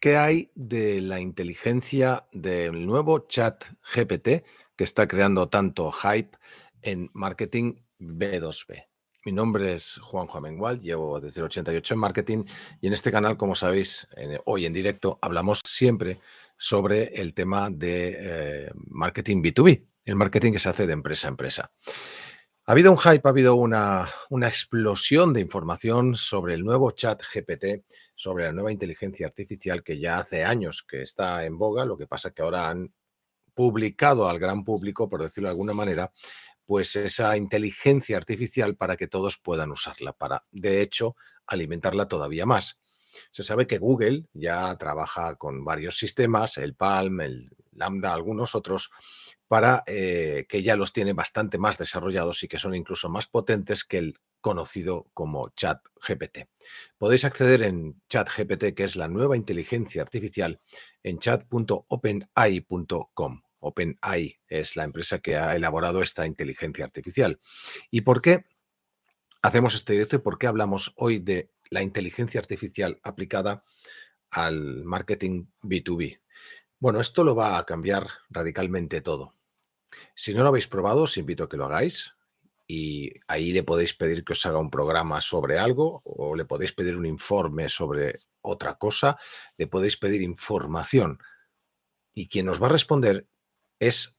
¿Qué hay de la inteligencia del nuevo chat GPT que está creando tanto hype en marketing B2B? Mi nombre es Juanjo Amengual, llevo desde el 88 en marketing y en este canal, como sabéis, hoy en directo hablamos siempre sobre el tema de eh, marketing B2B, el marketing que se hace de empresa a empresa. Ha habido un hype, ha habido una, una explosión de información sobre el nuevo chat GPT, sobre la nueva inteligencia artificial que ya hace años que está en boga, lo que pasa que ahora han publicado al gran público, por decirlo de alguna manera, pues esa inteligencia artificial para que todos puedan usarla, para de hecho alimentarla todavía más. Se sabe que Google ya trabaja con varios sistemas, el Palm, el Lambda, algunos otros, para eh, que ya los tiene bastante más desarrollados y que son incluso más potentes que el conocido como ChatGPT. Podéis acceder en ChatGPT, que es la nueva inteligencia artificial, en chat.openai.com. OpenAI es la empresa que ha elaborado esta inteligencia artificial. ¿Y por qué hacemos este directo y por qué hablamos hoy de la inteligencia artificial aplicada al marketing B2B? Bueno, esto lo va a cambiar radicalmente todo. Si no lo habéis probado, os invito a que lo hagáis y ahí le podéis pedir que os haga un programa sobre algo o le podéis pedir un informe sobre otra cosa, le podéis pedir información y quien os va a responder es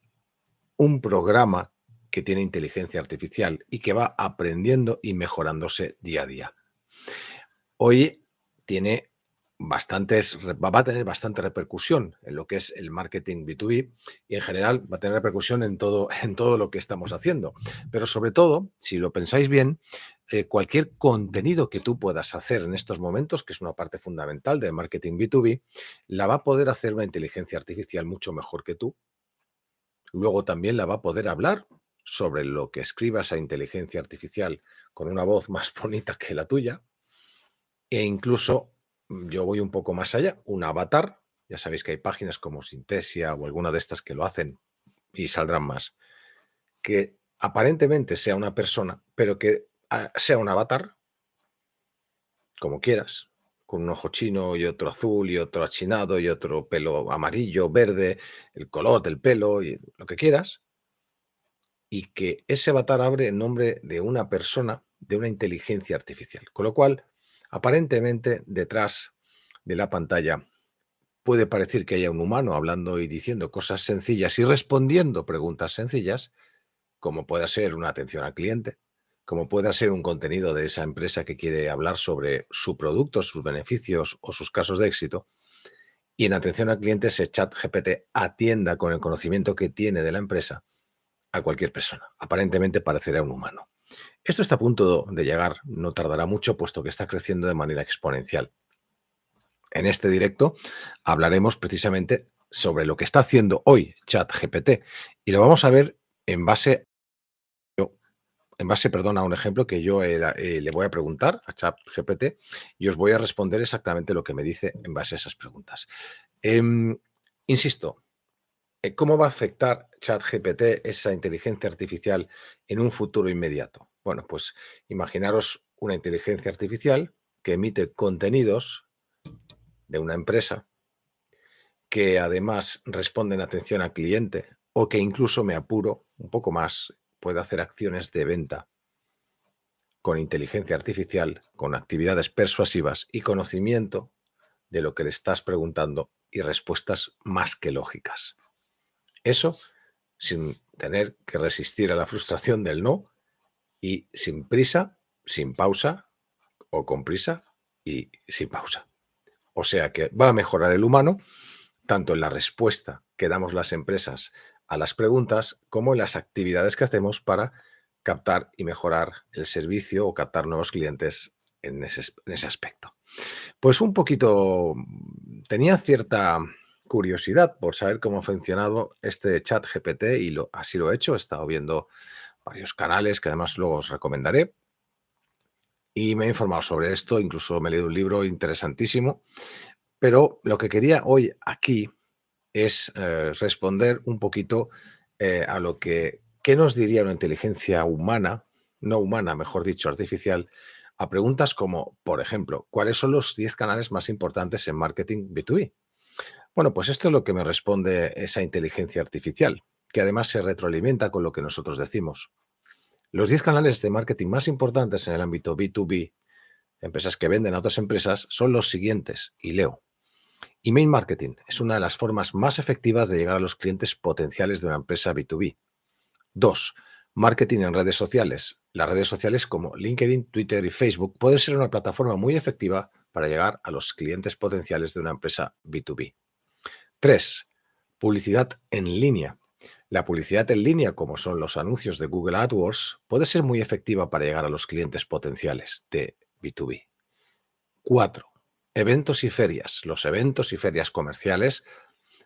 un programa que tiene inteligencia artificial y que va aprendiendo y mejorándose día a día. Hoy tiene bastantes, va a tener bastante repercusión en lo que es el marketing B2B y en general va a tener repercusión en todo, en todo lo que estamos haciendo. Pero sobre todo, si lo pensáis bien, eh, cualquier contenido que tú puedas hacer en estos momentos, que es una parte fundamental del marketing B2B, la va a poder hacer una inteligencia artificial mucho mejor que tú. Luego también la va a poder hablar sobre lo que escriba esa inteligencia artificial con una voz más bonita que la tuya e incluso yo voy un poco más allá, un avatar, ya sabéis que hay páginas como Sintesia o alguna de estas que lo hacen y saldrán más, que aparentemente sea una persona, pero que ah, sea un avatar, como quieras, con un ojo chino y otro azul y otro achinado y otro pelo amarillo, verde, el color del pelo y lo que quieras, y que ese avatar abre en nombre de una persona, de una inteligencia artificial. Con lo cual, Aparentemente, detrás de la pantalla puede parecer que haya un humano hablando y diciendo cosas sencillas y respondiendo preguntas sencillas, como pueda ser una atención al cliente, como pueda ser un contenido de esa empresa que quiere hablar sobre su producto, sus beneficios o sus casos de éxito. Y en atención al cliente, ese chat GPT atienda con el conocimiento que tiene de la empresa a cualquier persona. Aparentemente parecerá un humano. Esto está a punto de llegar, no tardará mucho, puesto que está creciendo de manera exponencial. En este directo hablaremos precisamente sobre lo que está haciendo hoy ChatGPT y lo vamos a ver en base, en base a un ejemplo que yo eh, le voy a preguntar a ChatGPT y os voy a responder exactamente lo que me dice en base a esas preguntas. Em, insisto, eh, ¿Cómo va a afectar ChatGPT, esa inteligencia artificial, en un futuro inmediato? Bueno, pues imaginaros una inteligencia artificial que emite contenidos de una empresa que además responden atención al cliente o que incluso me apuro un poco más, puede hacer acciones de venta con inteligencia artificial, con actividades persuasivas y conocimiento de lo que le estás preguntando y respuestas más que lógicas. Eso sin tener que resistir a la frustración del no y sin prisa, sin pausa o con prisa y sin pausa. O sea que va a mejorar el humano tanto en la respuesta que damos las empresas a las preguntas como en las actividades que hacemos para captar y mejorar el servicio o captar nuevos clientes en ese, en ese aspecto. Pues un poquito, tenía cierta curiosidad por saber cómo ha funcionado este chat GPT y lo, así lo he hecho. He estado viendo varios canales que además luego os recomendaré. Y me he informado sobre esto, incluso me he leído un libro interesantísimo. Pero lo que quería hoy aquí es eh, responder un poquito eh, a lo que, ¿qué nos diría una inteligencia humana, no humana, mejor dicho, artificial, a preguntas como, por ejemplo, ¿cuáles son los 10 canales más importantes en marketing B2B? Bueno, pues esto es lo que me responde esa inteligencia artificial, que además se retroalimenta con lo que nosotros decimos. Los 10 canales de marketing más importantes en el ámbito B2B, empresas que venden a otras empresas, son los siguientes, y leo. Email marketing es una de las formas más efectivas de llegar a los clientes potenciales de una empresa B2B. 2. Marketing en redes sociales. Las redes sociales como LinkedIn, Twitter y Facebook pueden ser una plataforma muy efectiva para llegar a los clientes potenciales de una empresa B2B. 3. Publicidad en línea. La publicidad en línea, como son los anuncios de Google AdWords, puede ser muy efectiva para llegar a los clientes potenciales de B2B. 4. Eventos y ferias. Los eventos y ferias comerciales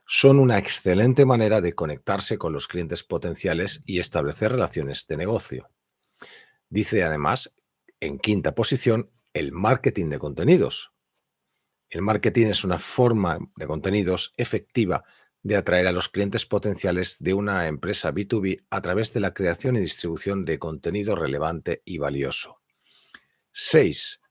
son una excelente manera de conectarse con los clientes potenciales y establecer relaciones de negocio. Dice además, en quinta posición, el marketing de contenidos. El marketing es una forma de contenidos efectiva de atraer a los clientes potenciales de una empresa B2B a través de la creación y distribución de contenido relevante y valioso. 6.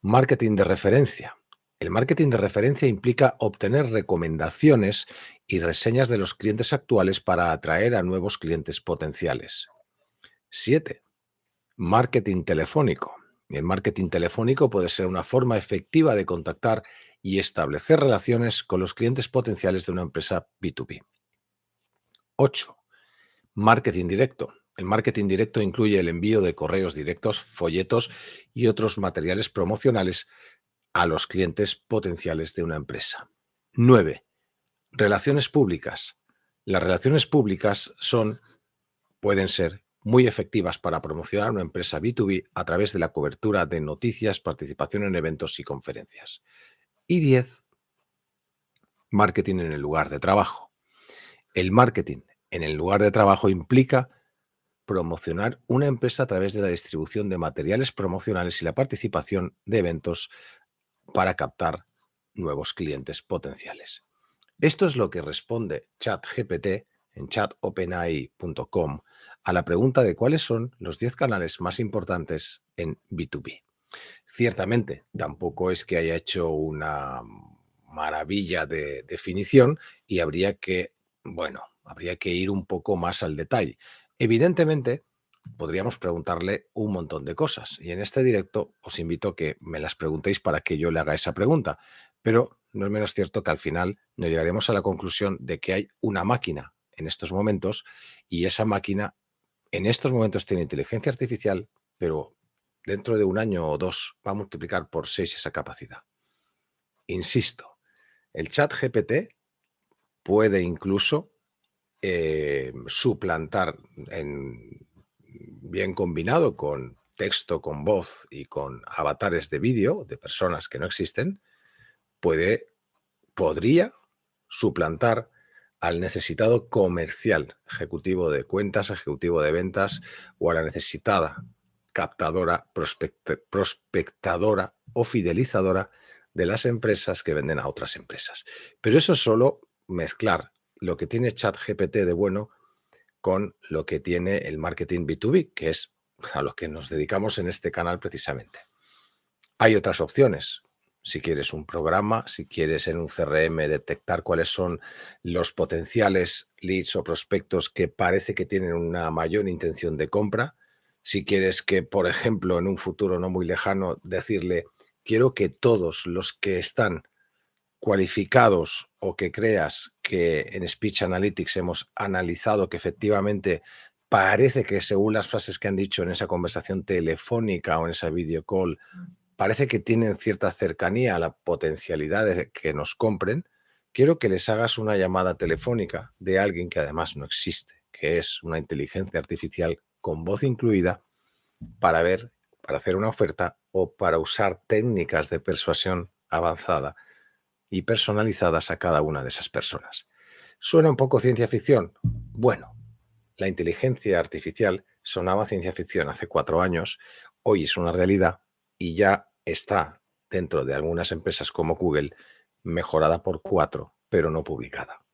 Marketing de referencia. El marketing de referencia implica obtener recomendaciones y reseñas de los clientes actuales para atraer a nuevos clientes potenciales. 7. Marketing telefónico. El marketing telefónico puede ser una forma efectiva de contactar y establecer relaciones con los clientes potenciales de una empresa B2B. 8. Marketing directo. El marketing directo incluye el envío de correos directos, folletos y otros materiales promocionales a los clientes potenciales de una empresa. 9. Relaciones públicas. Las relaciones públicas son, pueden ser muy efectivas para promocionar una empresa B2B a través de la cobertura de noticias, participación en eventos y conferencias. Y 10. Marketing en el lugar de trabajo. El marketing en el lugar de trabajo implica promocionar una empresa a través de la distribución de materiales promocionales y la participación de eventos para captar nuevos clientes potenciales. Esto es lo que responde ChatGPT en chatopenai.com a la pregunta de cuáles son los 10 canales más importantes en B2B. Ciertamente, tampoco es que haya hecho una maravilla de definición y habría que, bueno, habría que ir un poco más al detalle. Evidentemente, podríamos preguntarle un montón de cosas. Y en este directo os invito a que me las preguntéis para que yo le haga esa pregunta. Pero no es menos cierto que al final nos llegaremos a la conclusión de que hay una máquina en estos momentos y esa máquina en estos momentos tiene inteligencia artificial, pero dentro de un año o dos va a multiplicar por seis esa capacidad. Insisto, el chat GPT puede incluso eh, suplantar en bien combinado con texto, con voz y con avatares de vídeo de personas que no existen, puede, podría suplantar al necesitado comercial, ejecutivo de cuentas, ejecutivo de ventas o a la necesitada captadora, prospectadora o fidelizadora de las empresas que venden a otras empresas. Pero eso es solo mezclar lo que tiene ChatGPT de bueno con lo que tiene el marketing B2B, que es a lo que nos dedicamos en este canal precisamente. Hay otras opciones. Si quieres un programa, si quieres en un CRM detectar cuáles son los potenciales leads o prospectos que parece que tienen una mayor intención de compra, si quieres que, por ejemplo, en un futuro no muy lejano, decirle, quiero que todos los que están cualificados o que creas que en Speech Analytics hemos analizado que efectivamente parece que según las frases que han dicho en esa conversación telefónica o en esa video call, parece que tienen cierta cercanía a la potencialidad de que nos compren, quiero que les hagas una llamada telefónica de alguien que además no existe, que es una inteligencia artificial con voz incluida para ver, para hacer una oferta o para usar técnicas de persuasión avanzada y personalizadas a cada una de esas personas. ¿Suena un poco ciencia ficción? Bueno, la inteligencia artificial sonaba ciencia ficción hace cuatro años, hoy es una realidad y ya está dentro de algunas empresas como Google mejorada por cuatro, pero no publicada.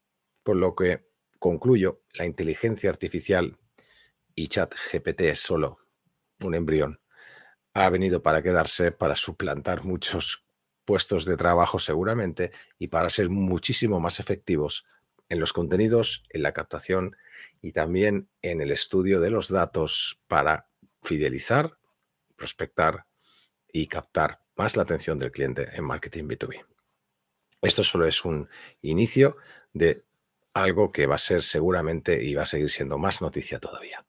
Por lo que concluyo, la inteligencia artificial y chat GPT es solo un embrión ha venido para quedarse, para suplantar muchos puestos de trabajo seguramente y para ser muchísimo más efectivos en los contenidos, en la captación y también en el estudio de los datos para fidelizar, prospectar y captar más la atención del cliente en marketing B2B. Esto solo es un inicio de algo que va a ser seguramente y va a seguir siendo más noticia todavía.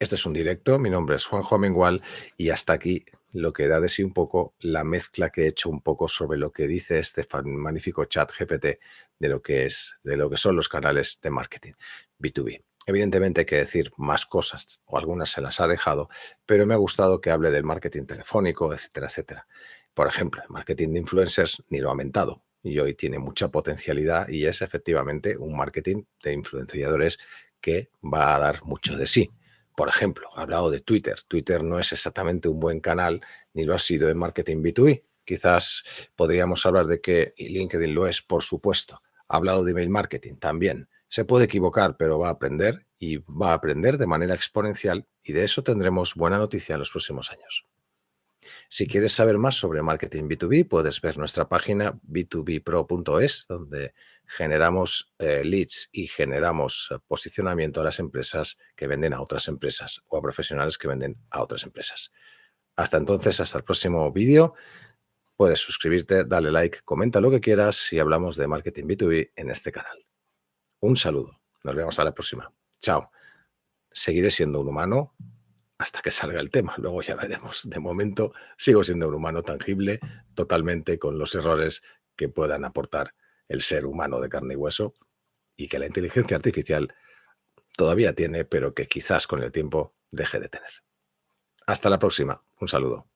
Este es un directo, mi nombre es Juanjo Amengual y hasta aquí lo que da de sí un poco la mezcla que he hecho un poco sobre lo que dice este magnífico chat GPT de lo que es, de lo que son los canales de marketing B2B. Evidentemente hay que decir más cosas, o algunas se las ha dejado, pero me ha gustado que hable del marketing telefónico, etcétera, etcétera. Por ejemplo, el marketing de influencers ni lo ha aumentado y hoy tiene mucha potencialidad y es efectivamente un marketing de influenciadores que va a dar mucho de sí. Por ejemplo, ha hablado de Twitter. Twitter no es exactamente un buen canal ni lo ha sido en marketing B2B. Quizás podríamos hablar de que LinkedIn lo es, por supuesto. Ha hablado de email marketing también. Se puede equivocar, pero va a aprender y va a aprender de manera exponencial y de eso tendremos buena noticia en los próximos años. Si quieres saber más sobre marketing B2B, puedes ver nuestra página b2bpro.es, donde generamos eh, leads y generamos eh, posicionamiento a las empresas que venden a otras empresas o a profesionales que venden a otras empresas. Hasta entonces, hasta el próximo vídeo. Puedes suscribirte, darle like, comenta lo que quieras y hablamos de marketing B2B en este canal. Un saludo. Nos vemos a la próxima. Chao. Seguiré siendo un humano hasta que salga el tema. Luego ya veremos. De momento sigo siendo un humano tangible, totalmente con los errores que puedan aportar el ser humano de carne y hueso y que la inteligencia artificial todavía tiene, pero que quizás con el tiempo deje de tener. Hasta la próxima. Un saludo.